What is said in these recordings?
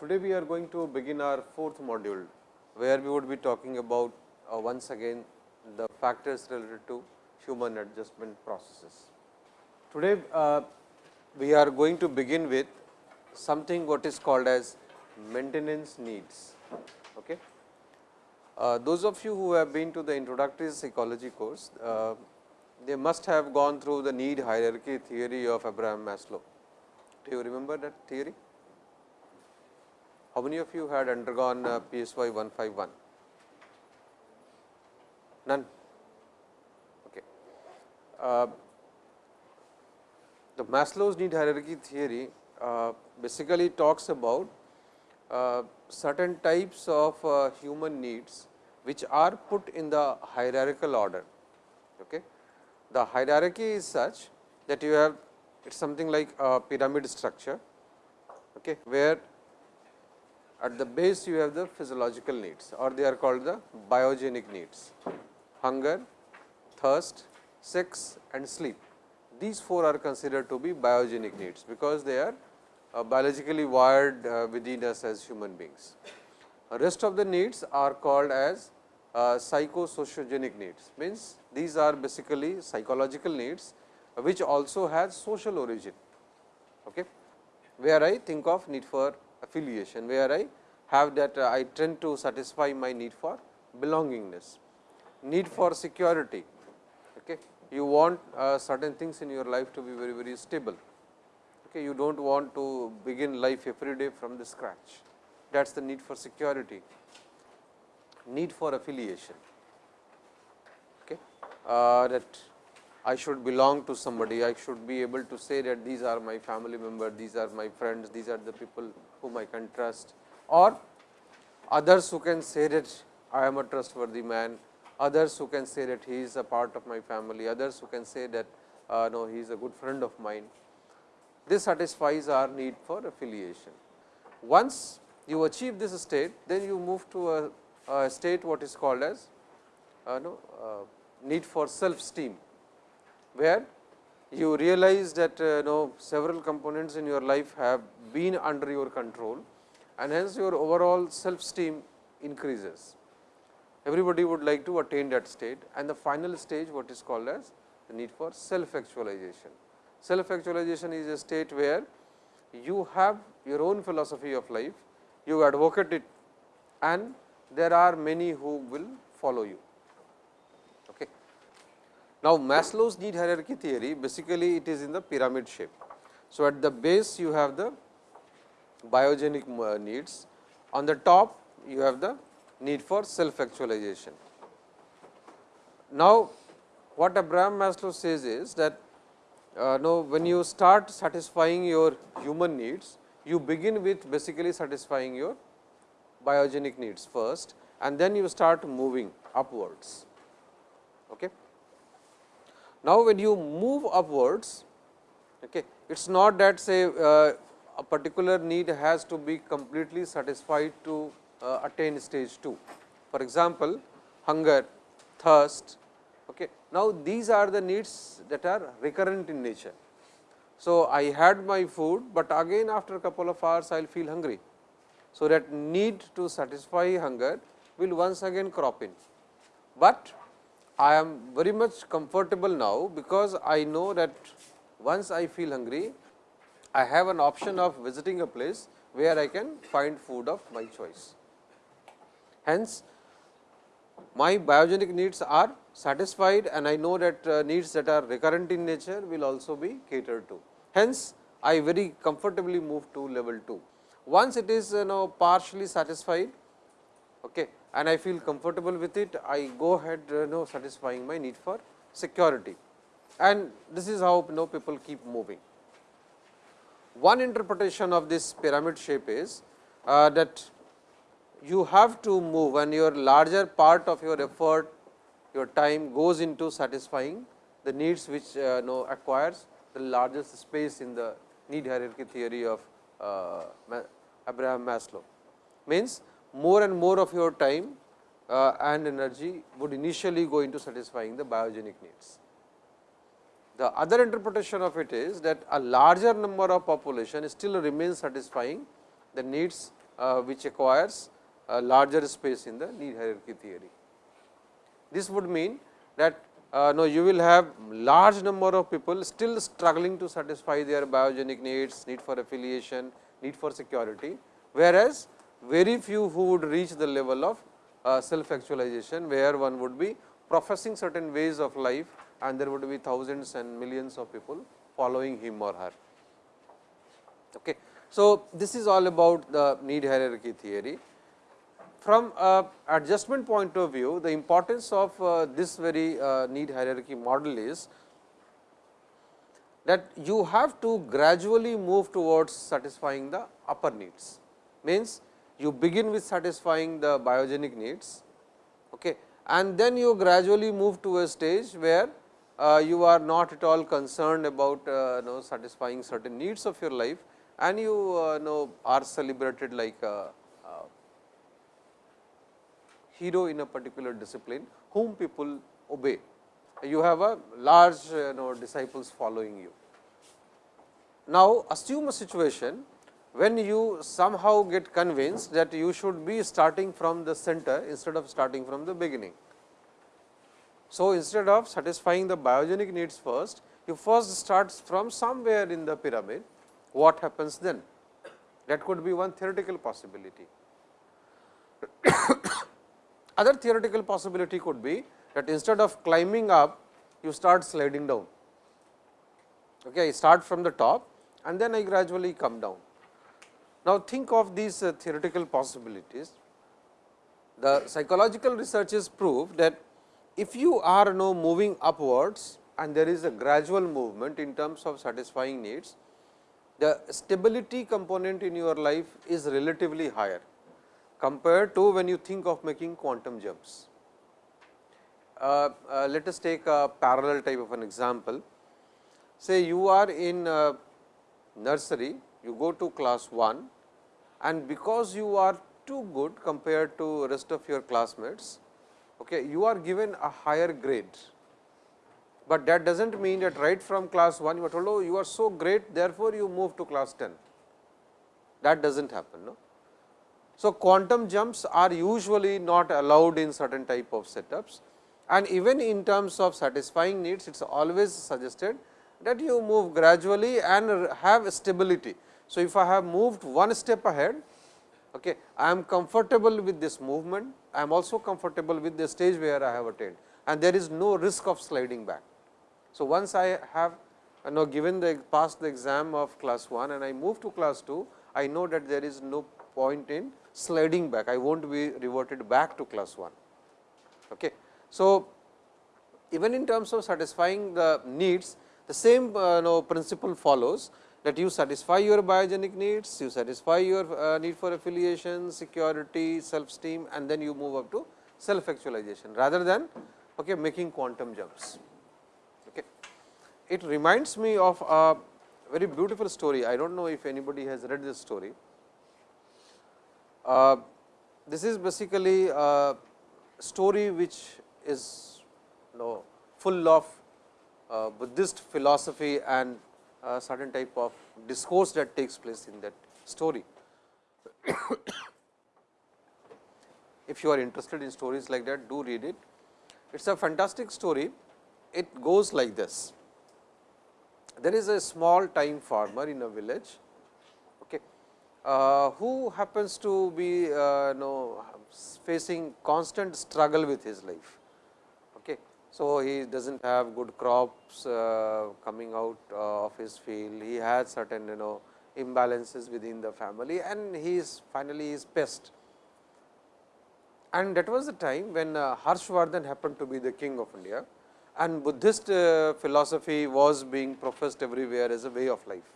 today we are going to begin our fourth module, where we would be talking about uh, once again the factors related to human adjustment processes. Today, uh, we are going to begin with something what is called as maintenance needs. Okay. Uh, those of you who have been to the introductory psychology course, uh, they must have gone through the need hierarchy theory of Abraham Maslow. Do you remember that theory? How many of you had undergone uh, PSY 151? None. Okay. Uh, the Maslow's need hierarchy theory uh, basically talks about uh, certain types of uh, human needs which are put in the hierarchical order. Okay. The hierarchy is such that you have it is something like a pyramid structure, okay, where at the base you have the physiological needs or they are called the biogenic needs hunger, thirst, sex and sleep. These four are considered to be biogenic needs, because they are uh, biologically wired uh, within us as human beings. Uh, rest of the needs are called as uh, psychosociogenic needs, means these are basically psychological needs, which also has social origin, okay, where I think of need for affiliation, where I have that uh, I tend to satisfy my need for belongingness, need for security. Okay. You want uh, certain things in your life to be very, very stable. Okay. You do not want to begin life every day from the scratch. That is the need for security, need for affiliation. Okay. Uh, that I should belong to somebody, I should be able to say that these are my family member, these are my friends, these are the people whom I can trust or others who can say that I am a trustworthy man, others who can say that he is a part of my family, others who can say that uh, no he is a good friend of mine. This satisfies our need for affiliation. Once you achieve this state, then you move to a, a state what is called as uh, no, uh, need for self esteem, where you realize that uh, know several components in your life have been under your control and hence your overall self esteem increases. Everybody would like to attain that state and the final stage what is called as the need for self actualization. Self actualization is a state where you have your own philosophy of life, you advocate it and there are many who will follow you. Now, Maslow's need hierarchy theory basically it is in the pyramid shape. So, at the base you have the biogenic uh, needs. On the top you have the need for self actualization. Now, what Abraham Maslow says is that uh, now when you start satisfying your human needs, you begin with basically satisfying your biogenic needs first and then you start moving upwards. Okay. Now, when you move upwards, okay, it is not that say uh, a particular need has to be completely satisfied to uh, attain stage 2. For example, hunger, thirst. Okay. Now, these are the needs that are recurrent in nature. So, I had my food, but again after a couple of hours I will feel hungry. So, that need to satisfy hunger will once again crop in, but I am very much comfortable now, because I know that once I feel hungry I have an option of visiting a place where I can find food of my choice. Hence, my biogenic needs are satisfied and I know that uh, needs that are recurrent in nature will also be catered to. Hence, I very comfortably move to level 2. Once it is you know partially satisfied okay, and I feel comfortable with it, I go ahead you know satisfying my need for security and this is how you know people keep moving. One interpretation of this pyramid shape is uh, that you have to move and your larger part of your effort, your time goes into satisfying the needs which uh, know acquires the largest space in the need hierarchy theory of uh, Abraham Maslow. Means more and more of your time uh, and energy would initially go into satisfying the biogenic needs. The other interpretation of it is that a larger number of population still remains satisfying the needs uh, which acquires a larger space in the need hierarchy theory. This would mean that uh, no, you will have large number of people still struggling to satisfy their biogenic needs, need for affiliation, need for security, whereas very few who would reach the level of uh, self actualization, where one would be professing certain ways of life and there would be thousands and millions of people following him or her. Okay. So, this is all about the need hierarchy theory. From a adjustment point of view, the importance of uh, this very uh, need hierarchy model is that you have to gradually move towards satisfying the upper needs. Means, you begin with satisfying the biogenic needs okay, and then you gradually move to a stage where uh, you are not at all concerned about uh, know, satisfying certain needs of your life and you uh, know are celebrated like a, a hero in a particular discipline whom people obey. You have a large you know disciples following you. Now, assume a situation when you somehow get convinced that you should be starting from the center instead of starting from the beginning. So, instead of satisfying the biogenic needs first, you first start from somewhere in the pyramid, what happens then? That could be one theoretical possibility. Other theoretical possibility could be that instead of climbing up, you start sliding down. Okay, I start from the top and then I gradually come down. Now, think of these uh, theoretical possibilities. The psychological researches prove that if you are now moving upwards and there is a gradual movement in terms of satisfying needs, the stability component in your life is relatively higher compared to when you think of making quantum jumps. Uh, uh, let us take a parallel type of an example. Say you are in uh, nursery, you go to class 1 and because you are too good compared to rest of your classmates, okay, you are given a higher grade. But that does not mean that right from class 1 you are told, oh, you are so great, therefore, you move to class 10. That does not happen. No? So, quantum jumps are usually not allowed in certain type of setups and even in terms of satisfying needs, it is always suggested that you move gradually and have stability. So, if I have moved one step ahead, okay, I am comfortable with this movement, I am also comfortable with the stage where I have attained and there is no risk of sliding back. So, once I have you know given the passed the exam of class 1 and I move to class 2, I know that there is no point in sliding back, I will not be reverted back to class 1. Okay. So, even in terms of satisfying the needs, the same uh, know, principle follows that you satisfy your biogenic needs, you satisfy your uh, need for affiliation, security, self esteem and then you move up to self actualization rather than okay, making quantum jumps. Okay. It reminds me of a very beautiful story. I do not know if anybody has read this story. Uh, this is basically a story which is you know, full of uh, Buddhist philosophy and uh, certain type of discourse that takes place in that story. if you are interested in stories like that, do read it. It is a fantastic story. It goes like this. There is a small time farmer in a village uh, who happens to be uh, know, facing constant struggle with his life. So, he does not have good crops uh, coming out uh, of his field, he has certain you know imbalances within the family and he is finally is pest. And that was the time when uh, Harshvardhan happened to be the king of India and Buddhist philosophy was being professed everywhere as a way of life.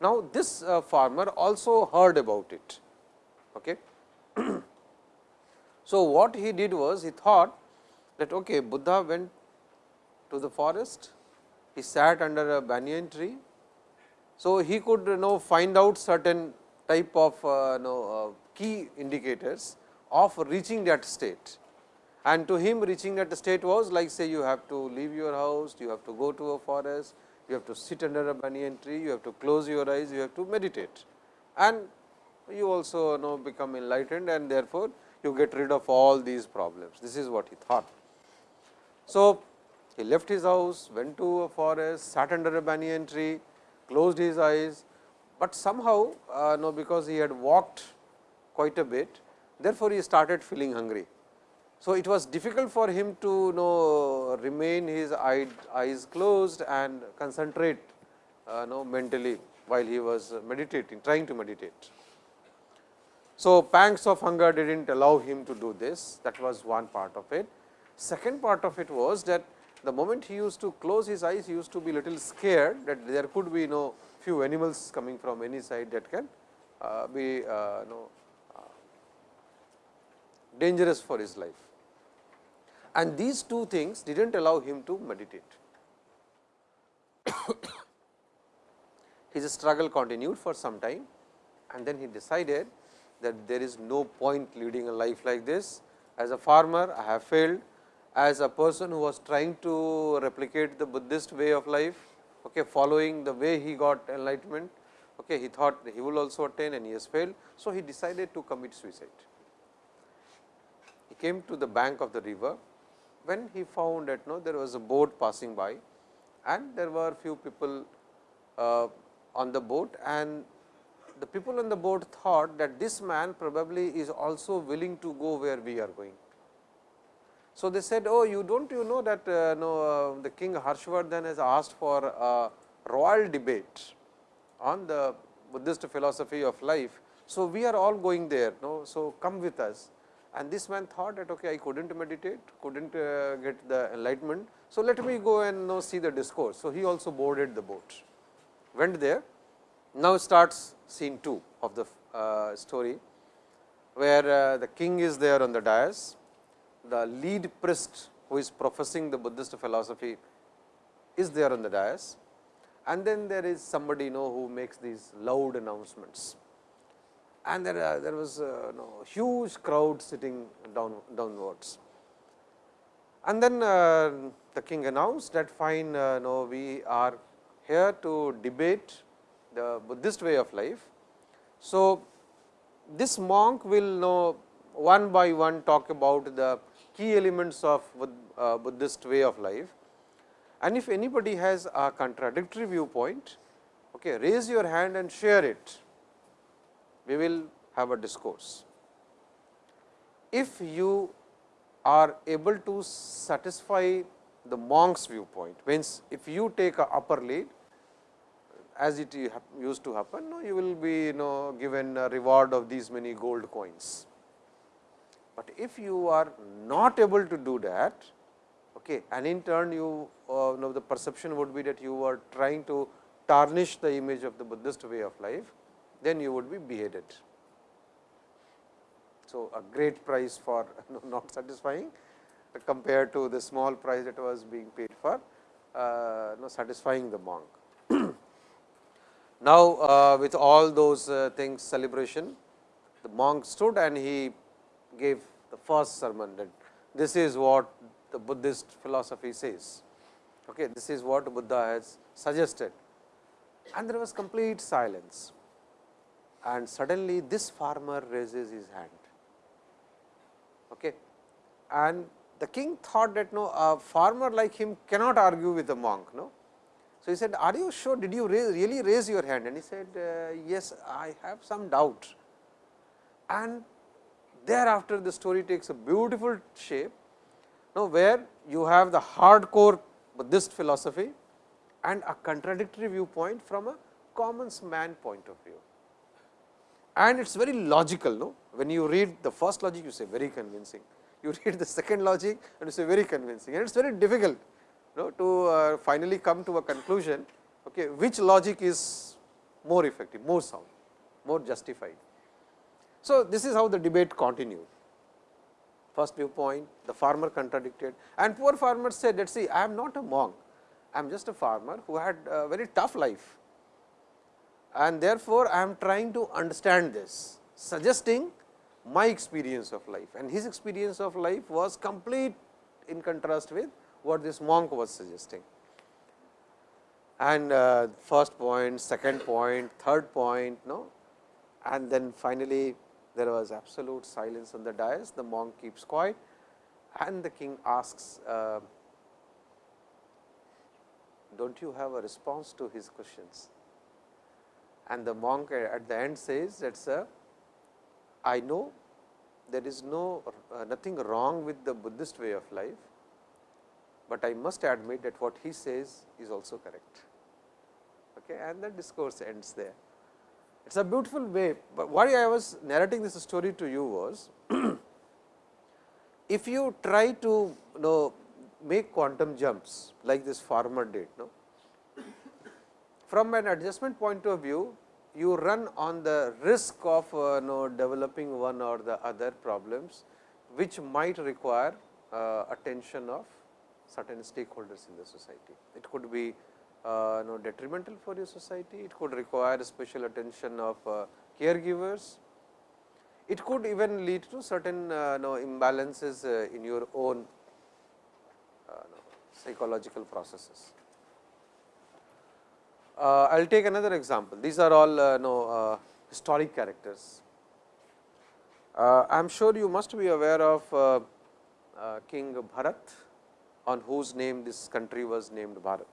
Now, this farmer also heard about it. Okay. so, what he did was he thought that okay, Buddha went to the forest, he sat under a banyan tree. So, he could you know find out certain type of uh, you know, uh, key indicators of reaching that state. And to him reaching that state was like say you have to leave your house, you have to go to a forest, you have to sit under a banyan tree, you have to close your eyes, you have to meditate. And you also you know become enlightened and therefore, you get rid of all these problems. This is what he thought. So, he left his house, went to a forest, sat under a banyan tree, closed his eyes, but somehow uh, no because he had walked quite a bit, therefore, he started feeling hungry. So, it was difficult for him to know remain his eyes closed and concentrate uh, know mentally while he was meditating trying to meditate. So, pangs of hunger did not allow him to do this that was one part of it. Second part of it was that the moment he used to close his eyes he used to be little scared that there could be no few animals coming from any side that can uh, be uh, no, uh, dangerous for his life and these two things did not allow him to meditate. His struggle continued for some time and then he decided that there is no point leading a life like this. As a farmer, I have failed. As a person who was trying to replicate the Buddhist way of life, okay, following the way he got enlightenment, okay, he thought he will also attain and he has failed. So, he decided to commit suicide. He came to the bank of the river when he found that no, there was a boat passing by and there were few people uh, on the boat and the people on the boat thought that this man probably is also willing to go where we are going. So, they said, oh you do not you know that uh, no, uh, the king Harshvardhan has asked for a royal debate on the Buddhist philosophy of life. So, we are all going there, no? so come with us and this man thought that okay, I could not meditate, could not uh, get the enlightenment. So, let me go and know see the discourse. So, he also boarded the boat, went there. Now, starts scene 2 of the uh, story, where uh, the king is there on the dais, the lead priest who is professing the Buddhist philosophy is there on the dais and then there is somebody you know who makes these loud announcements and there, uh, there was uh, no, huge crowd sitting down downwards. And then uh, the king announced that fine, uh, no, we are here to debate the Buddhist way of life. So, this monk will know one by one talk about the key elements of uh, Buddhist way of life. And if anybody has a contradictory viewpoint, okay, raise your hand and share it we will have a discourse. If you are able to satisfy the monk's viewpoint, means if you take a upper lead as it used to happen, you will be you know given a reward of these many gold coins. But if you are not able to do that, okay, and in turn you, uh, know the perception would be that you are trying to tarnish the image of the Buddhist way of life, then you would be beheaded. So, a great price for not satisfying compared to the small price that was being paid for uh, satisfying the monk. now, uh, with all those uh, things celebration, the monk stood and he gave the first sermon that this is what the Buddhist philosophy says. Okay, this is what Buddha has suggested and there was complete silence and suddenly this farmer raises his hand. Okay. And the king thought that no a farmer like him cannot argue with a monk. No? So, he said are you sure did you raise, really raise your hand and he said uh, yes I have some doubt and thereafter the story takes a beautiful shape now, where you have the hardcore Buddhist philosophy and a contradictory viewpoint from a common man point of view and it is very logical. No? When you read the first logic, you say very convincing. You read the second logic and you say very convincing and it is very difficult no, to uh, finally come to a conclusion okay, which logic is more effective, more sound, more justified. So, this is how the debate continued. First viewpoint, the farmer contradicted and poor farmer said that see I am not a monk, I am just a farmer who had a very tough life and therefore, I am trying to understand this suggesting my experience of life and his experience of life was complete in contrast with what this monk was suggesting. And uh, first point, second point, third point, no, and then finally, there was absolute silence on the dais, the monk keeps quiet and the king asks, uh, do not you have a response to his questions? And the monk at the end says that sir, I know there is no uh, nothing wrong with the Buddhist way of life, but I must admit that what he says is also correct. Okay, and the discourse ends there. It is a beautiful way, but why I was narrating this story to you was, if you try to you know make quantum jumps like this farmer did, no? from an adjustment point of view, you run on the risk of uh, you know, developing one or the other problems, which might require uh, attention of certain stakeholders in the society. It could be uh, you know, detrimental for your society, it could require special attention of uh, caregivers, it could even lead to certain uh, you know, imbalances uh, in your own uh, psychological processes. I will take another example. These are all uh, know, historic characters. I am sure you must be aware of King Bharat, on whose name this country was named Bharat.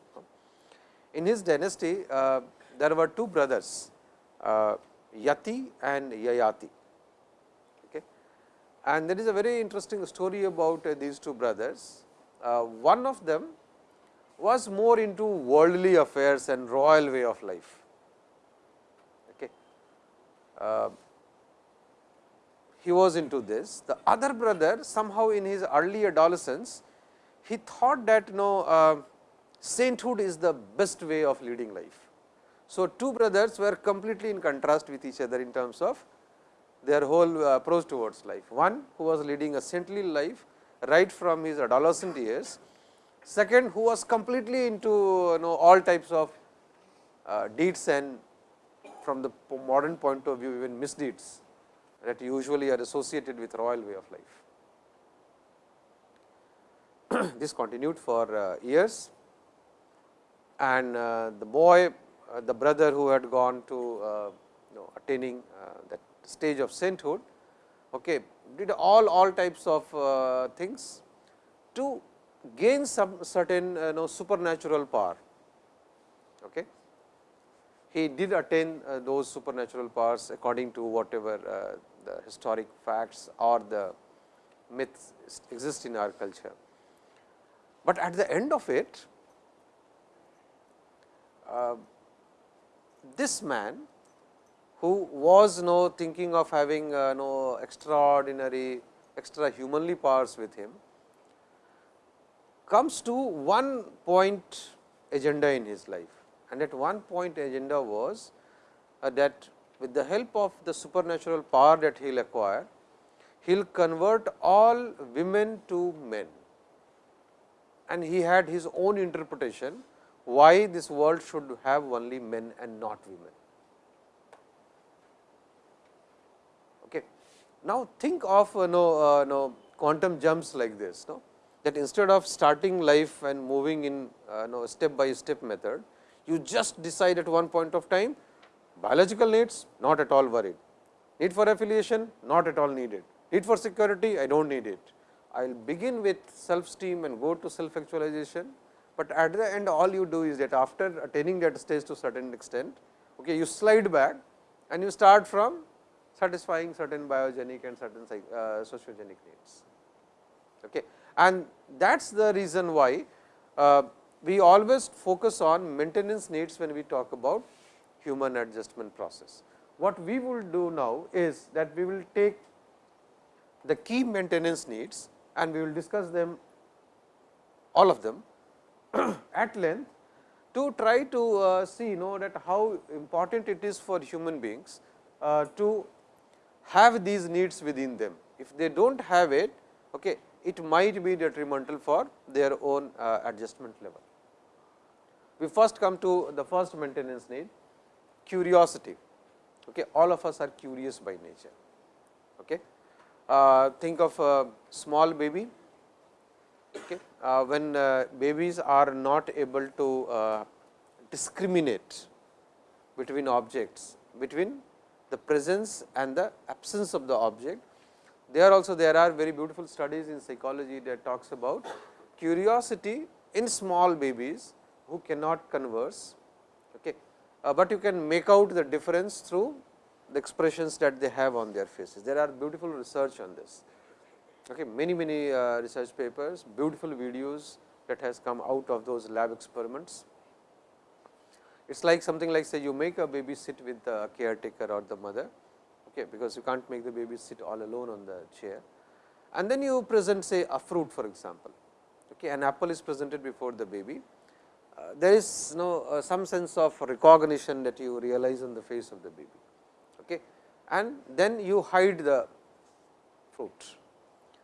In his dynasty, there were two brothers, Yati and Yayati. Okay. And there is a very interesting story about these two brothers. one of them was more into worldly affairs and royal way of life. Okay. Uh, he was into this. The other brother somehow in his early adolescence, he thought that you know, uh, sainthood is the best way of leading life. So, two brothers were completely in contrast with each other in terms of their whole uh, approach towards life. One who was leading a saintly life right from his adolescent years Second, who was completely into you know all types of uh, deeds and from the modern point of view even misdeeds that usually are associated with royal way of life. this continued for uh, years and uh, the boy, uh, the brother who had gone to uh, you know, attaining that stage of sainthood, okay, did all, all types of things to gain some certain uh, know, supernatural power. Okay. He did attain those supernatural powers according to whatever the historic facts or the myths exist in our culture. But at the end of it, this man who was no thinking of having uh, no extraordinary extra humanly powers with him, comes to one point agenda in his life. And at one point agenda was uh, that with the help of the supernatural power that he will acquire, he will convert all women to men. And he had his own interpretation why this world should have only men and not women. Okay. Now, think of uh, no, uh, no quantum jumps like this. No? that instead of starting life and moving in uh, know, step by step method, you just decide at one point of time biological needs not at all worried, need for affiliation not at all needed, need for security I do not need it. I will begin with self esteem and go to self actualization, but at the end all you do is that after attaining that stage to certain extent, okay, you slide back and you start from satisfying certain biogenic and certain uh, sociogenic needs. Okay and that is the reason why uh, we always focus on maintenance needs when we talk about human adjustment process. What we will do now is that we will take the key maintenance needs and we will discuss them all of them at length to try to uh, see know that how important it is for human beings uh, to have these needs within them. If they do not have it, okay, it might be detrimental for their own uh, adjustment level. We first come to the first maintenance need curiosity. Okay. All of us are curious by nature. Okay. Uh, think of a small baby. Okay. Uh, when uh, babies are not able to uh, discriminate between objects, between the presence and the absence of the object. There also there are very beautiful studies in psychology that talks about curiosity in small babies who cannot converse, okay. Uh, but you can make out the difference through the expressions that they have on their faces. There are beautiful research on this, okay. many many uh, research papers, beautiful videos that has come out of those lab experiments. It is like something like say you make a baby sit with the caretaker or the mother, okay, because you can't make the baby sit all alone on the chair. And then you present say a fruit for example, okay, an apple is presented before the baby. Uh, there is you know, uh, some sense of recognition that you realize on the face of the baby okay. and then you hide the fruit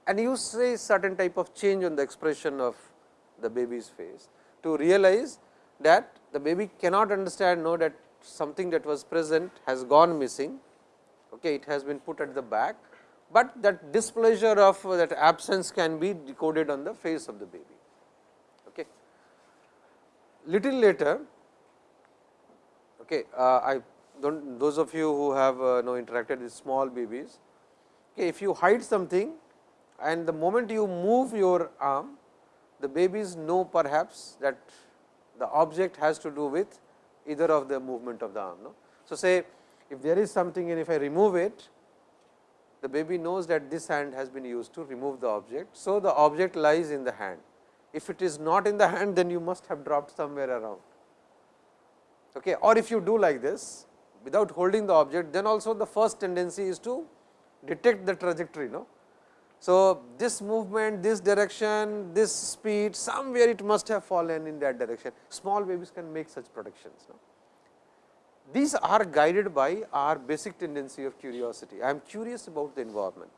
and you say certain type of change on the expression of the baby's face to realize that the baby cannot understand know that something that was present has gone missing, okay, it has been put at the back, but that displeasure of that absence can be decoded on the face of the baby. Okay. Little later, okay, uh, I don't those of you who have uh, interacted with small babies, okay, if you hide something and the moment you move your arm, the babies know perhaps that the object has to do with either of the movement of the arm. No? So, say if there is something and if I remove it, the baby knows that this hand has been used to remove the object. So, the object lies in the hand. If it is not in the hand, then you must have dropped somewhere around. Okay. Or if you do like this without holding the object, then also the first tendency is to detect the trajectory. No? So, this movement, this direction, this speed somewhere it must have fallen in that direction. Small babies can make such predictions. No? These are guided by our basic tendency of curiosity. I am curious about the environment.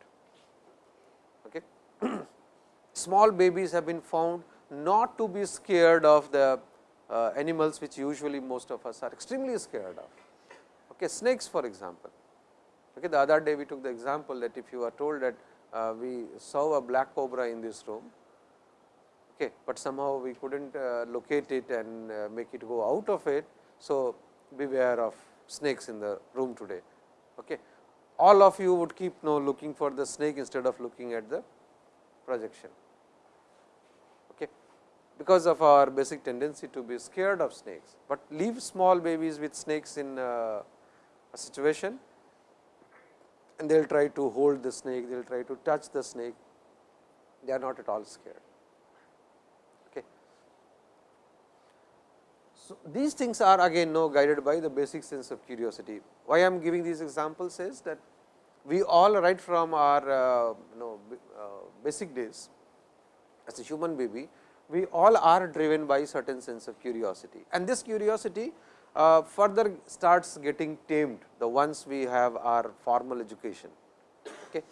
Okay. Small babies have been found not to be scared of the uh, animals which usually most of us are extremely scared of. Okay. Snakes for example. Okay. The other day we took the example that if you are told that uh, we saw a black cobra in this room, okay, but somehow we could not uh, locate it and uh, make it go out of it. So, beware of snakes in the room today. Okay. All of you would keep now looking for the snake instead of looking at the projection, okay, because of our basic tendency to be scared of snakes, but leave small babies with snakes in uh, a situation and they will try to hold the snake, they will try to touch the snake, they are not at all scared. Okay. So, these things are again no guided by the basic sense of curiosity. Why I am giving these examples is that we all right from our uh, you know uh, basic days as a human baby, we all are driven by certain sense of curiosity and this curiosity uh, further starts getting tamed the once we have our formal education. Okay.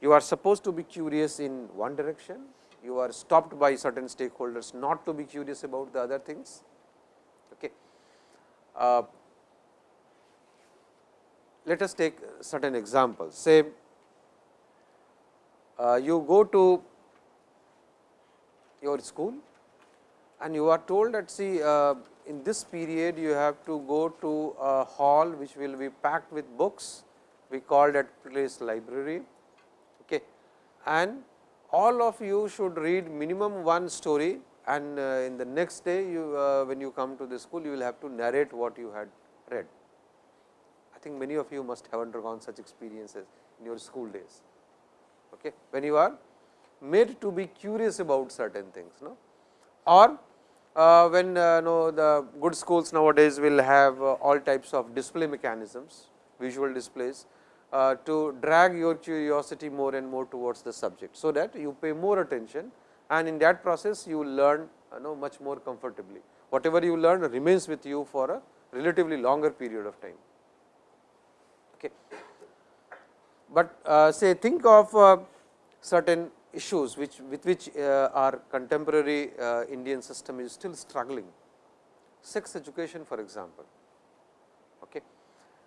You are supposed to be curious in one direction, you are stopped by certain stakeholders not to be curious about the other things. Okay. Uh, let us take certain examples. Say, uh, you go to your school and you are told that see uh, in this period you have to go to a hall which will be packed with books. We call that place library. Okay. And all of you should read minimum one story. And uh, in the next day you uh, when you come to the school you will have to narrate what you had read. I think many of you must have undergone such experiences in your school days. Okay. When you are made to be curious about certain things no? Or when uh, know the good schools nowadays will have uh, all types of display mechanisms, visual displays uh, to drag your curiosity more and more towards the subject. So, that you pay more attention and in that process you learn uh, know much more comfortably. Whatever you learn remains with you for a relatively longer period of time. Okay. But uh, say think of certain issues which with which uh, our contemporary uh, Indian system is still struggling. Sex education for example. Okay.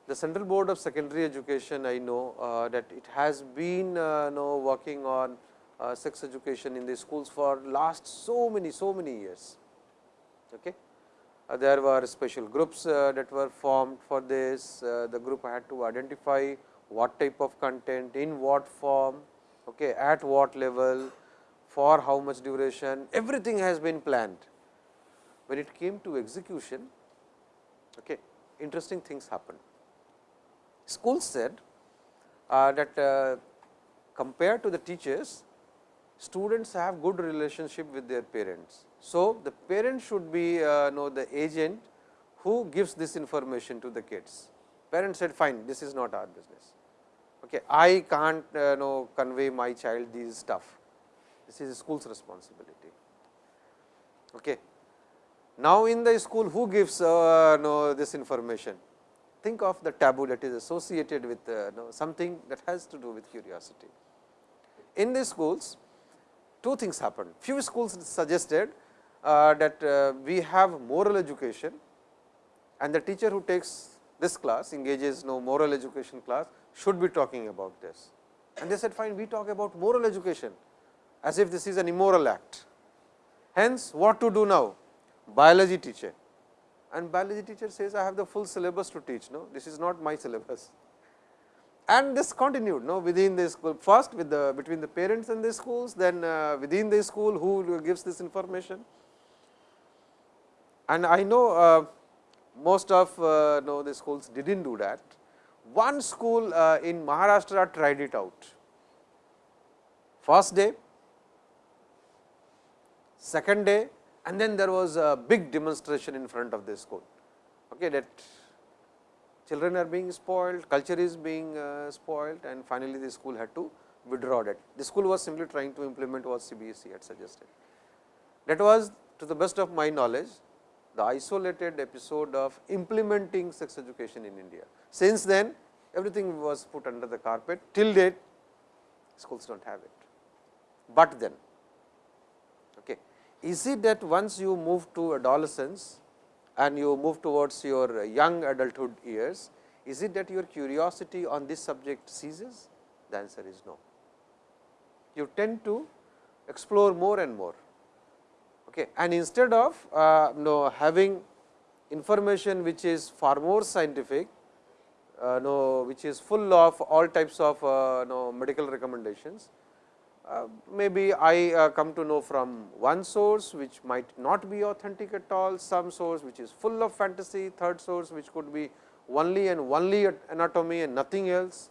The Central Board of Secondary Education I know uh, that it has been know working on sex education in the schools for last so many so many years. Okay. uh, there were special groups uh, that were formed for this. Uh, the group had to identify what type of content, in what form, okay, at what level, for how much duration, everything has been planned. When it came to execution, okay, interesting things happened. Schools said uh, that uh, compared to the teachers, students have good relationship with their parents. So, the parent should be uh, know the agent who gives this information to the kids. Parents said fine, this is not our business. Okay, I can't uh, know convey my child these stuff. This is school's responsibility. Okay. Now, in the school who gives uh, know this information? Think of the taboo that is associated with uh, know, something that has to do with curiosity. In the schools, two things happened. Few schools suggested uh, that uh, we have moral education and the teacher who takes this class engages no moral education class should be talking about this. And they said fine we talk about moral education as if this is an immoral act. Hence, what to do now? Biology teacher and biology teacher says I have the full syllabus to teach, no this is not my syllabus and this continued no within the school first with the between the parents and the schools then uh, within the school who gives this information and I know uh, most of uh, know the schools did not do that. One school uh, in Maharashtra tried it out. First day, second day and then there was a big demonstration in front of the school. Okay, that children are being spoiled, culture is being uh, spoiled and finally, the school had to withdraw that. The school was simply trying to implement what CBSE had suggested. That was to the best of my knowledge the isolated episode of implementing sex education in India. Since then everything was put under the carpet till date schools do not have it. But then okay, is it that once you move to adolescence and you move towards your young adulthood years, is it that your curiosity on this subject ceases? The answer is no. You tend to explore more and more. Okay. And instead of uh, know, having information which is far more scientific, uh, know, which is full of all types of uh, know, medical recommendations, uh, maybe I uh, come to know from one source which might not be authentic at all, some source which is full of fantasy, third source which could be only and only anatomy and nothing else.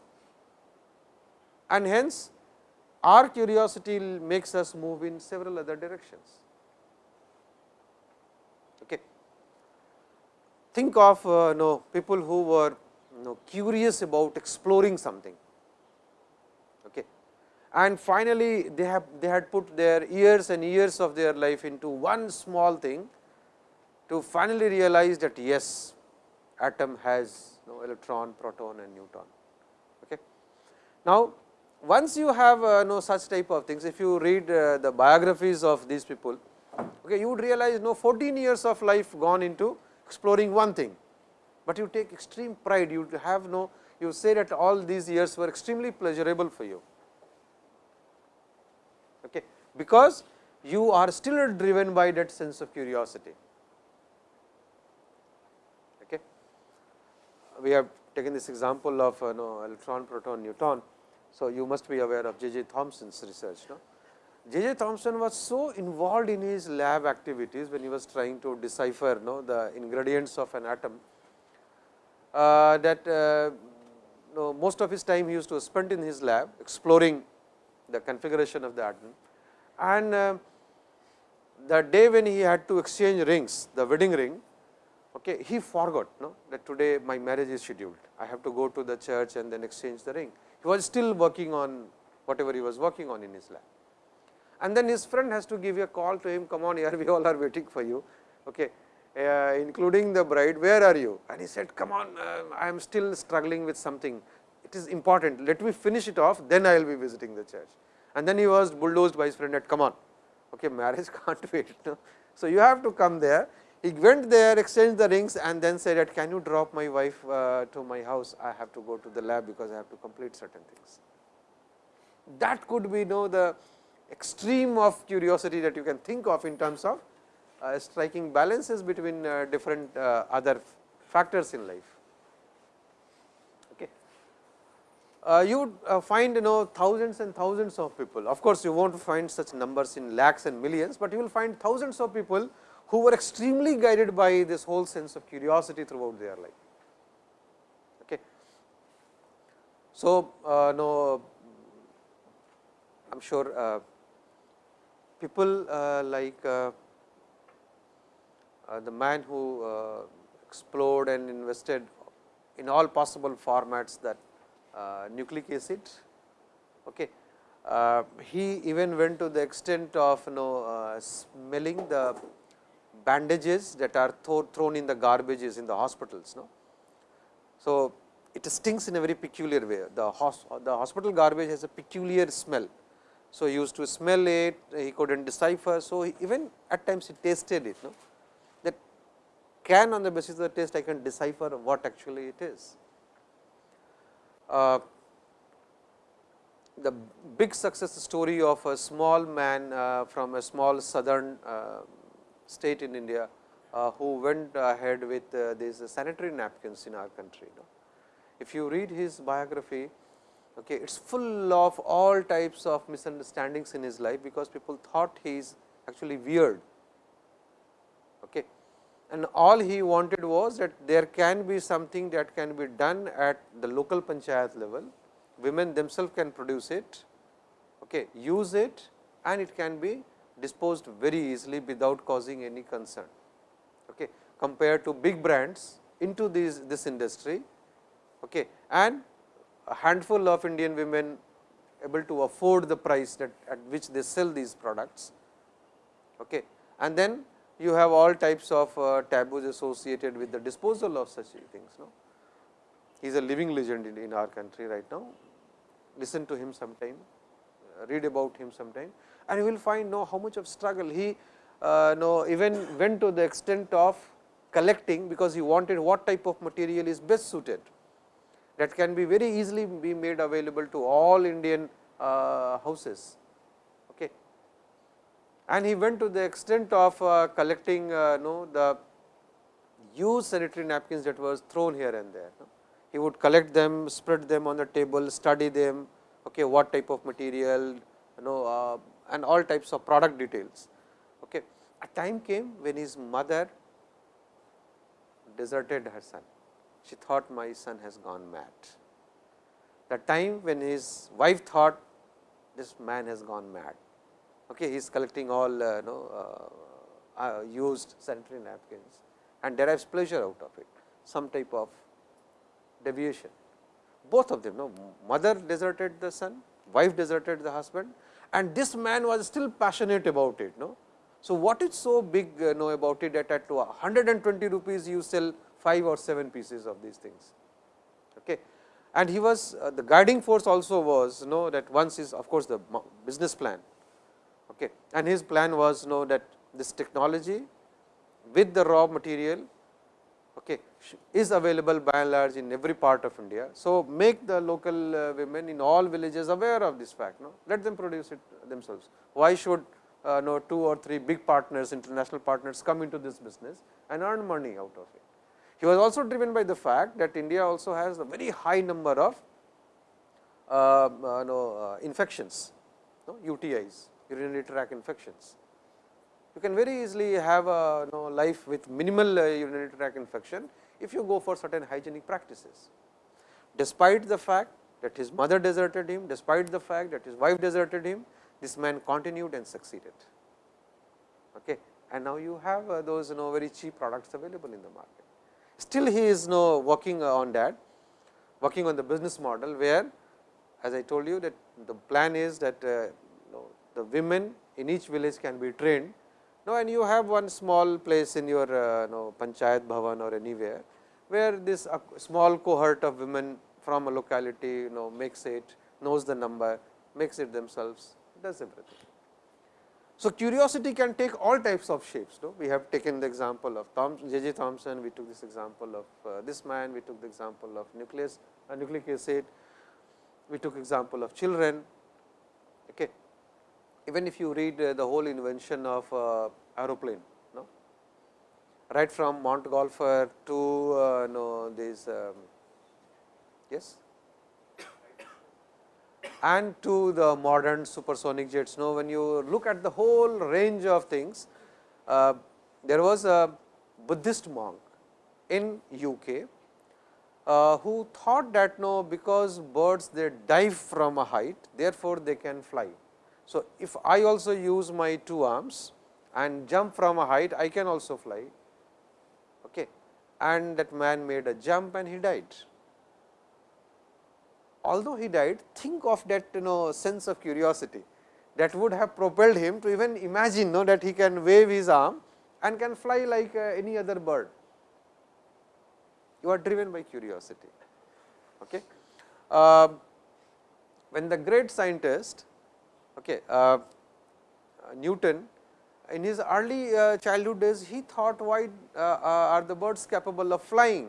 And hence, our curiosity makes us move in several other directions. Okay. Think of uh, know, people who were know, curious about exploring something Okay. and finally, they have they had put their years and years of their life into one small thing to finally realize that yes, atom has you know, electron, proton and neutron. Okay. Now, once you have uh, no such type of things, if you read uh, the biographies of these people, okay, you would realize no 14 years of life gone into exploring one thing, but you take extreme pride, you have no, you say that all these years were extremely pleasurable for you okay, because you are still driven by that sense of curiosity. Okay. We have taken this example of uh, know, electron, proton, neutron. So, you must be aware of jj. Thomson's research. No? J. J. Thomson was so involved in his lab activities when he was trying to decipher no, the ingredients of an atom, that uh, no, most of his time he used to spend in his lab exploring the configuration of the atom. And uh, the day when he had to exchange rings, the wedding ring, okay, he forgot no, that today my marriage is scheduled. I have to go to the church and then exchange the ring. He was still working on whatever he was working on in his lab. And then his friend has to give a call to him, come on here, we all are waiting for you, okay, uh, including the bride, where are you? And he said, come on, uh, I am still struggling with something it is important, let me finish it off, then I will be visiting the church. And then he was bulldozed by his friend that come on, okay, marriage can't wait. No? So, you have to come there. He went there, exchanged the rings and then said that can you drop my wife uh, to my house, I have to go to the lab because I have to complete certain things. That could be you know, the extreme of curiosity that you can think of in terms of striking balances between uh, different uh, other factors in life. Uh, you uh, find you know thousands and thousands of people. Of course, you won't find such numbers in lakhs and millions, but you will find thousands of people who were extremely guided by this whole sense of curiosity throughout their life. Okay. So, uh, no, I am sure uh, people uh, like uh, uh, Uh, the man who uh, explored and invested in all possible formats that uh, nucleic acid. Okay. Uh, he even went to the extent of you know smelling the bandages that are thrown in the garbages in the hospitals. No? So, it stinks in a very peculiar way. The, the hospital garbage has a peculiar smell. So, he used to smell it, he could not decipher. So, even at times he tasted it. No? Can on the basis of the taste I can decipher what actually it is. Uh, the big success story of a small man uh, from a small southern uh, state in India, uh, who went ahead with uh, these sanitary napkins in our country. No? If you read his biography, okay, it is full of all types of misunderstandings in his life, because people thought he is actually weird. And all he wanted was that there can be something that can be done at the local panchayat level, women themselves can produce it, okay, use it and it can be disposed very easily without causing any concern. Okay. Compared to big brands into these this industry okay, and a handful of Indian women able to afford the price that at which they sell these products. Okay. And then you have all types of uh, taboos associated with the disposal of such things. No? He is a living legend in, in our country right now. Listen to him sometime, read about him sometime and you will find know how much of struggle he uh, know even went to the extent of collecting, because he wanted what type of material is best suited that can be very easily be made available to all Indian uh, houses. And he went to the extent of uh, collecting uh, know the used sanitary napkins that was thrown here and there. He would collect them, spread them on the table, study them, okay, what type of material, you know, uh, and all types of product details. Okay. A time came when his mother deserted her son she thought my son has gone mad. The time when his wife thought this man has gone mad. Okay, he is collecting all uh, know, uh, uh, used sanitary napkins and derives pleasure out of it, some type of deviation. Both of them, no, mother deserted the son, wife deserted the husband and this man was still passionate about it. No? So, what is so big uh, know about it that at 120 rupees you sell 5 or 7 pieces of these things. Okay. And he was uh, the guiding force also was know that once is of course, the business plan okay. and his plan was know that this technology with the raw material okay, is available by and large in every part of India. So, make the local uh, women in all villages aware of this fact, no? let them produce it themselves. Why should uh, know two or three big partners, international partners come into this business and earn money out of it. He was also driven by the fact that India also has a very high number of uh, uh, know, uh, infections, no, UTIs, urinary tract infections. You can very easily have a know, life with minimal uh, urinary tract infection, if you go for certain hygienic practices. Despite the fact that his mother deserted him, despite the fact that his wife deserted him, this man continued and succeeded. Okay. And now you have uh, those you know, very cheap products available in the market. Still he is you know, working on that, working on the business model, where as I told you that the plan is that uh, you the women in each village can be trained. Now, and you have one small place in your uh, know, panchayat bhavan or anywhere, where this small cohort of women from a locality you know makes it, knows the number, makes it themselves, does everything. So, curiosity can take all types of shapes. No? We have taken the example of J. J. Thomson, we took this example of uh, this man, we took the example of nucleus, uh, nucleic acid, we took example of children. Okay. Even if you read uh, the whole invention of uh, aeroplane, no? right from Montgolfier to uh, know this um, yes and to the modern supersonic jets. Now, when you look at the whole range of things, uh, there was a Buddhist monk in UK, uh, who thought that no because birds they dive from a height, therefore, they can fly. So, if I also use my two arms and jump from a height, I can also fly okay. and that man made a jump and he died. Although he died, think of that you know sense of curiosity that would have propelled him to even imagine know that he can wave his arm and can fly like uh, any other bird. You are driven by curiosity. Okay. Uh, when the great scientist okay, uh, Newton in his early uh, childhood days he thought why uh, uh, are the birds capable of flying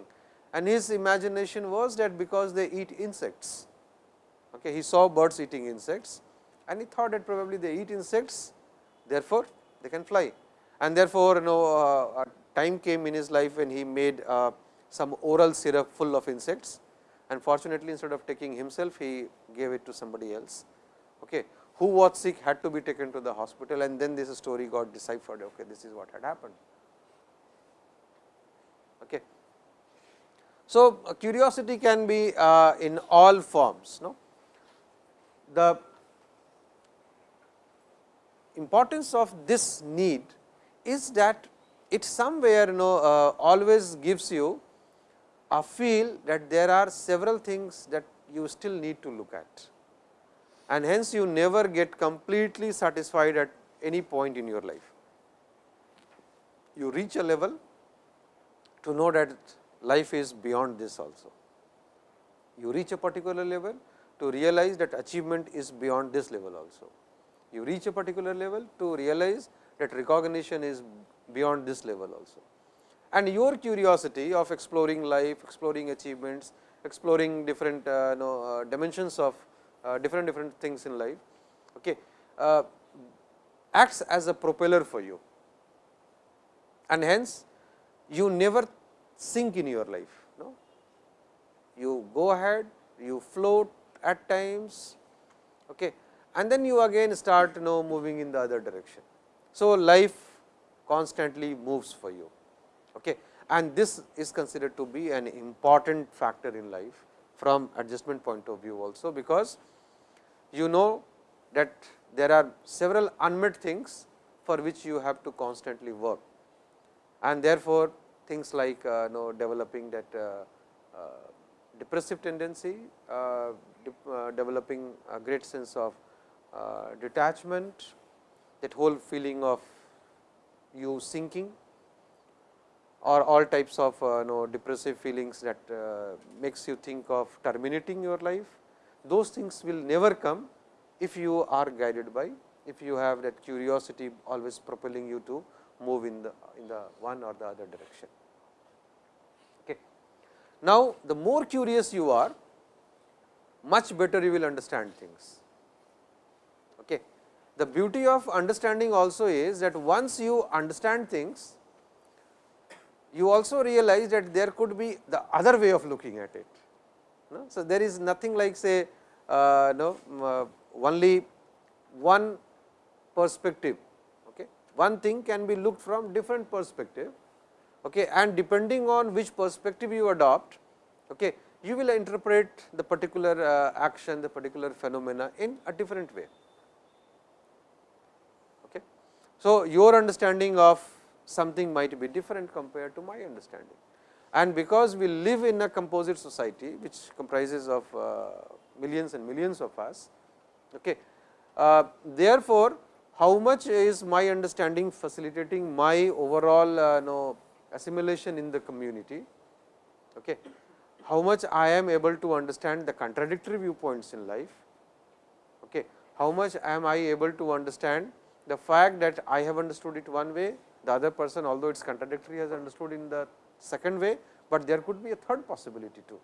and his imagination was that because they eat insects. Okay, he saw birds eating insects and he thought that probably they eat insects therefore, they can fly and therefore, you know time came in his life when he made some oral syrup full of insects and fortunately, instead of taking himself he gave it to somebody else. Okay. Who was sick had to be taken to the hospital and then this story got deciphered okay, this is what had happened. Okay. So, curiosity can be uh, in all forms. No? The importance of this need is that it somewhere you know uh, always gives you a feel that there are several things that you still need to look at and hence you never get completely satisfied at any point in your life. You reach a level to know that life is beyond this also. You reach a particular level to realize that achievement is beyond this level also. You reach a particular level to realize that recognition is beyond this level also. And your curiosity of exploring life, exploring achievements, exploring different uh, know, uh, dimensions of different different things in life, okay, uh, acts as a propeller for you. And hence, you never sink in your life. No? You go ahead, you float at times, okay, and then you again start you know moving in the other direction. So, life constantly moves for you okay. and this is considered to be an important factor in life from adjustment point of view also, because you know that there are several unmet things for which you have to constantly work and therefore, things like uh, know developing that uh, uh, depressive tendency, uh, de uh, developing a great sense of detachment, that whole feeling of you sinking or all types of uh, know, depressive feelings that uh, makes you think of terminating your life. Those things will never come if you are guided by, if you have that curiosity always propelling you to move in the in the one or the other direction. Okay. Now, the more curious you are, much better you will understand things. Okay. The beauty of understanding also is that once you understand things, you also realize that there could be the other way of looking at it. No? So, there is nothing like say uh, no, uh, only one perspective. Okay. One thing can be looked from different perspective okay, and depending on which perspective you adopt, okay, you will interpret the particular uh, action, the particular phenomena in a different way. Okay. So, your understanding of something might be different compared to my understanding. And because we live in a composite society, which comprises of uh, millions and millions of us, okay. Uh, therefore, how much is my understanding facilitating my overall uh, know, assimilation in the community, okay. how much I am able to understand the contradictory viewpoints in life, okay. how much am I able to understand the fact that I have understood it one way, the other person although it is contradictory has understood in the second way, but there could be a third possibility too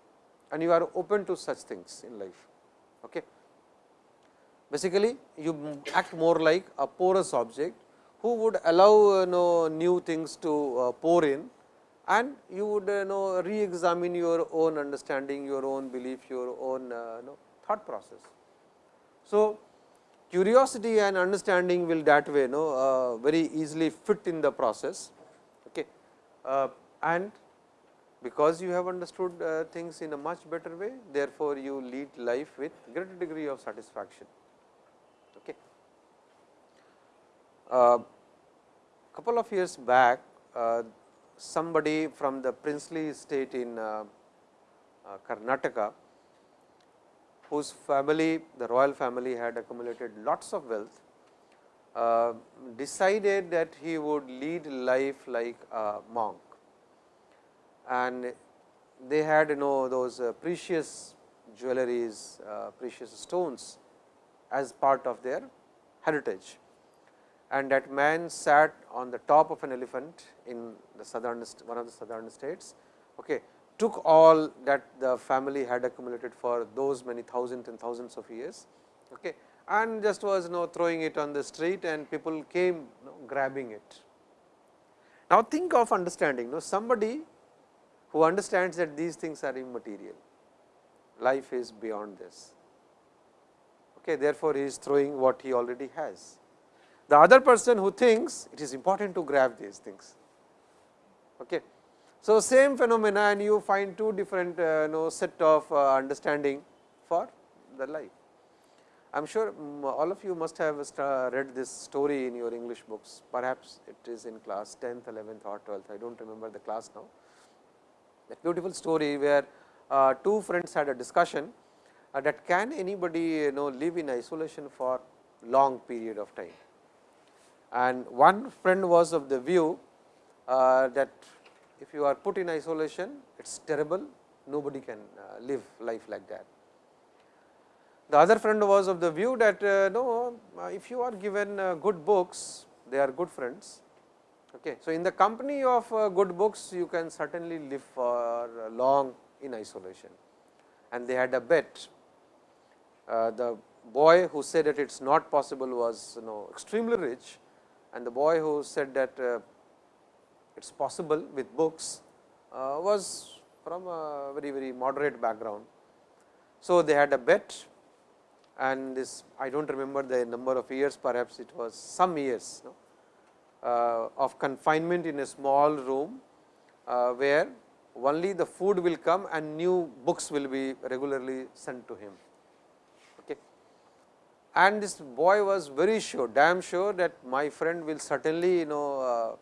and you are open to such things in life. Okay. Basically, you act more like a porous object who would allow you know, new things to uh, pour in and you would you know re-examine your own understanding, your own belief, your own uh, you know, thought process. So, curiosity and understanding will that way you know, uh, very easily fit in the process okay. And because you have understood uh, things in a much better way therefore, you lead life with greater degree of satisfaction. Okay. Uh, couple of years back uh, somebody from the princely state in uh, uh, Karnataka, whose family the royal family had accumulated lots of wealth, uh, decided that he would lead life like a monk. And they had you know those uh, precious jewelries, uh, precious stones as part of their heritage and that man sat on the top of an elephant in the southern one of the southern states, okay, took all that the family had accumulated for those many thousands and thousands of years okay, and just was you know throwing it on the street and people came you know, grabbing it. Now, think of understanding you know, somebody who understands that these things are immaterial, life is beyond this. Okay, therefore, he is throwing what he already has the other person who thinks it is important to grab these things. Okay. So, same phenomena and you find two different uh, know, set of uh, understanding for the life. I am sure um, all of you must have read this story in your English books, perhaps it is in class 10th, 11th or 12th, I do not remember the class now. That beautiful story where uh, two friends had a discussion uh, that can anybody you know live in isolation for long period of time and one friend was of the view uh, that if you are put in isolation, it is terrible, nobody can uh, live life like that. The other friend was of the view that uh, no, uh, if you are given good books, they are good friends. Okay. So, in the company of uh, good books, you can certainly live for long in isolation and they had a bet. the boy who said that it is not possible was you know extremely rich and the boy who said that uh, it is possible with books uh, was from a very very moderate background. So, they had a bet and this I do not remember the number of years perhaps it was some years uh, of confinement in a small room, uh, where only the food will come and new books will be regularly sent to him Okay. and this boy was very sure damn sure that my friend will certainly you know uh,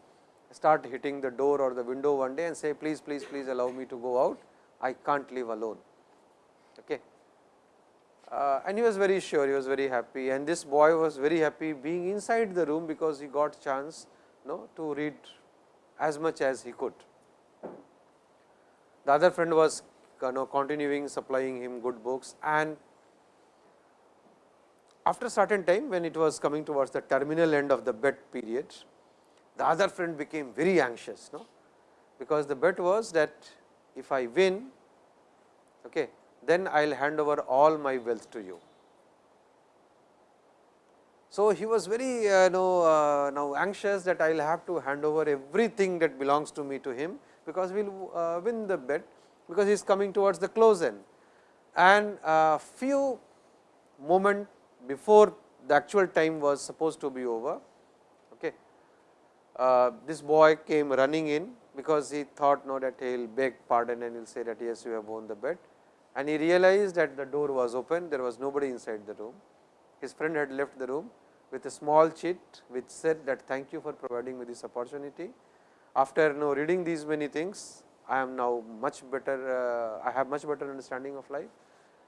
start hitting the door or the window one day and say please please please allow me to go out I can't live alone. Okay. Uh, and he was very sure he was very happy and this boy was very happy being inside the room because he got chance know, to read as much as he could. The other friend was you know, continuing supplying him good books and after a certain time when it was coming towards the terminal end of the bet period, the other friend became very anxious, no? because the bet was that if I win, okay, then I will hand over all my wealth to you. So, he was very uh, know, uh, now anxious that I will have to hand over everything that belongs to me to him, because we will uh, win the bet, because he is coming towards the close end. And a few moment before the actual time was supposed to be over. Okay. Uh, this boy came running in because he thought no that he will beg pardon and he will say that yes you have won the bet and he realized that the door was open there was nobody inside the room. His friend had left the room with a small chit which said that thank you for providing me this opportunity. After know, reading these many things I am now much better uh, I have much better understanding of life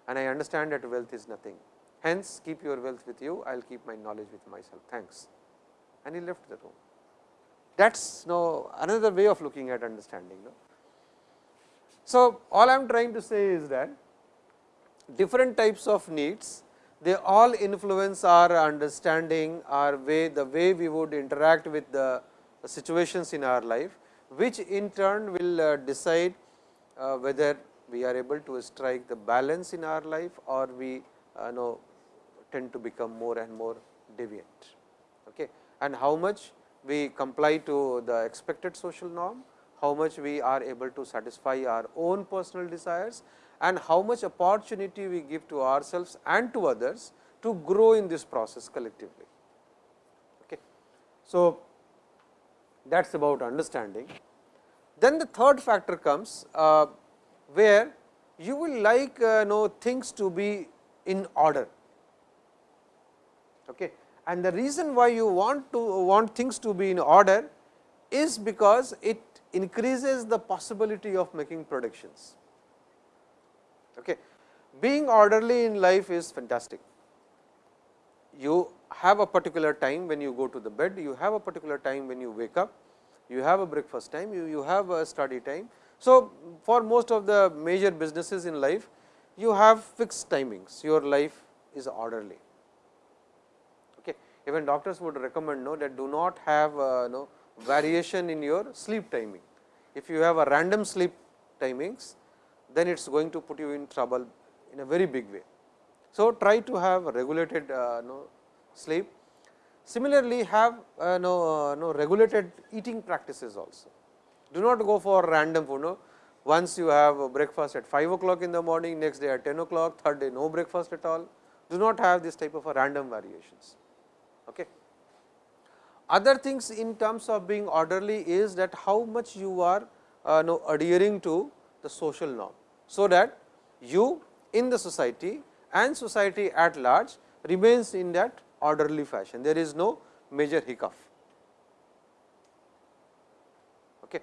and I understand that wealth is nothing. Hence, keep your wealth with you, I will keep my knowledge with myself, thanks. And he left the room. That is no another way of looking at understanding. So, all I am trying to say is that different types of needs, they all influence our understanding, our way, the way we would interact with the situations in our life, which in turn will uh, decide uh, whether we are able to strike the balance in our life or we uh, know tend to become more and more deviant okay. and how much we comply to the expected social norm, how much we are able to satisfy our own personal desires and how much opportunity we give to ourselves and to others to grow in this process collectively. Okay. So, that is about understanding. Then the third factor comes uh, where you will like uh, know things to be in order. Okay. And the reason why you want to want things to be in order is because it increases the possibility of making predictions. Okay. Being orderly in life is fantastic. You have a particular time when you go to the bed, you have a particular time when you wake up, you have a breakfast time, you, you have a study time. So, for most of the major businesses in life, you have fixed timings, your life is orderly. Okay. Even doctors would recommend no, that do not have uh, no, variation in your sleep timing. If you have a random sleep timings, then it is going to put you in trouble in a very big way. So, try to have a regulated uh, no, sleep. Similarly, have uh, no, uh, no regulated eating practices also. Do not go for random food. No? Once you have breakfast at 5 o'clock in the morning, next day at 10 o'clock, third day no breakfast at all. Do not have this type of a random variations. Okay. Other things in terms of being orderly is that how much you are uh, no, adhering to the social norm. So, that you in the society and society at large remains in that orderly fashion. There is no major hiccup. Okay.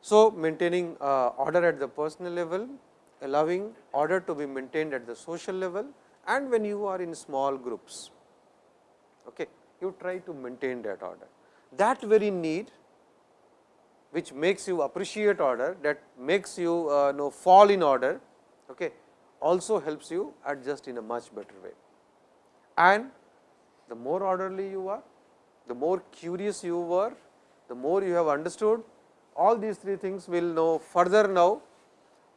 So, maintaining uh, order at the personal level, allowing order to be maintained at the social level and when you are in small groups. Okay you try to maintain that order. That very need which makes you appreciate order, that makes you uh, know fall in order, okay, also helps you adjust in a much better way. And the more orderly you are, the more curious you were, the more you have understood, all these three things will know further now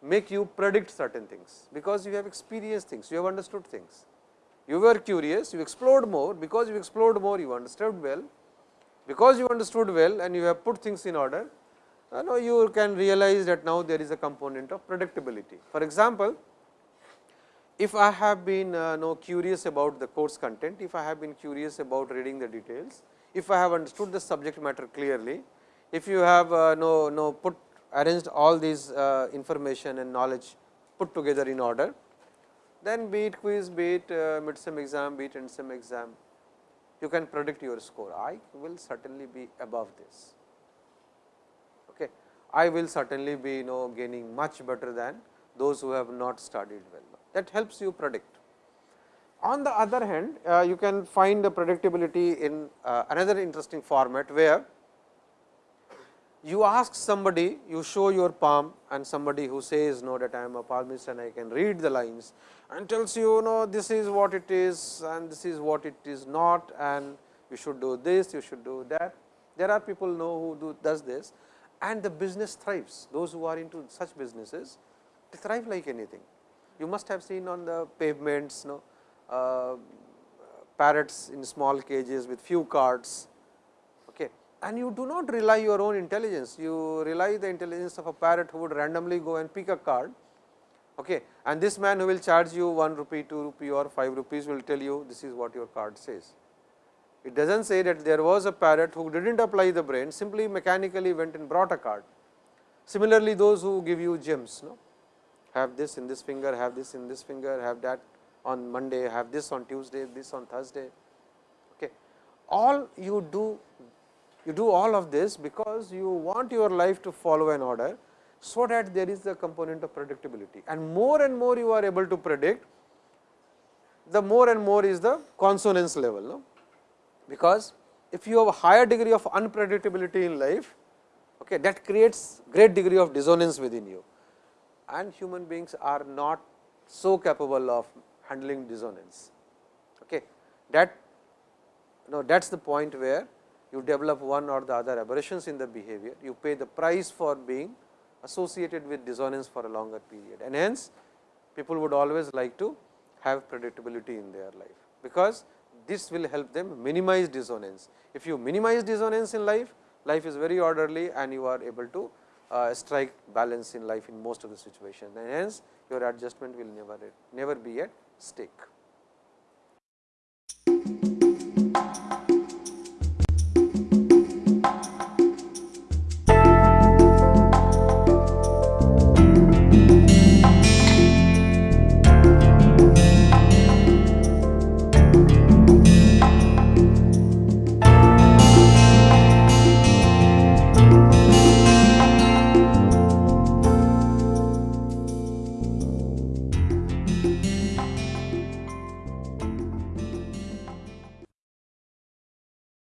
make you predict certain things, because you have experienced things, you have understood things you were curious, you explored more, because you explored more, you understood well, because you understood well and you have put things in order, uh, you can realize that now there is a component of predictability. For example, if I have been uh, know curious about the course content, if I have been curious about reading the details, if I have understood the subject matter clearly, if you have uh, know, know put arranged all these uh, information and knowledge put together in order, then be it quiz, be it uh, mid sem exam, be it end sem exam, you can predict your score. I will certainly be above this. I will certainly be you know gaining much better than those who have not studied well. That helps you predict. On the other hand, uh, you can find the predictability in uh, another interesting format, where you ask somebody, you show your palm and somebody who says no that I am a palmist and I can read the lines and tells you know this is what it is and this is what it is not and you should do this, you should do that. There are people know who do does this and the business thrives. Those who are into such businesses, they thrive like anything. You must have seen on the pavements, no, uh, parrots in small cages with few cards okay. and you do not rely your own intelligence, you rely the intelligence of a parrot who would randomly go and pick a card okay. and this man who will charge you 1 rupee, 2 rupee or 5 rupees will tell you this is what your card says. It does not say that there was a parrot who did not apply the brain simply mechanically went and brought a card. Similarly, those who give you gems no? have this in this finger, have this in this finger, have that on Monday, have this on Tuesday, this on Thursday. Okay. All you do you do all of this because you want your life to follow an order, so that there is the component of predictability and more and more you are able to predict, the more and more is the consonance level. No? Because if you have a higher degree of unpredictability in life, okay, that creates great degree of dissonance within you and human beings are not so capable of handling dissonance. Okay. That no, that is the point where you develop one or the other aberrations in the behavior, you pay the price for being associated with dissonance for a longer period. And hence, people would always like to have predictability in their life, because this will help them minimize dissonance. If you minimize dissonance in life, life is very orderly and you are able to uh, strike balance in life in most of the situations and hence your adjustment will never never be at stake.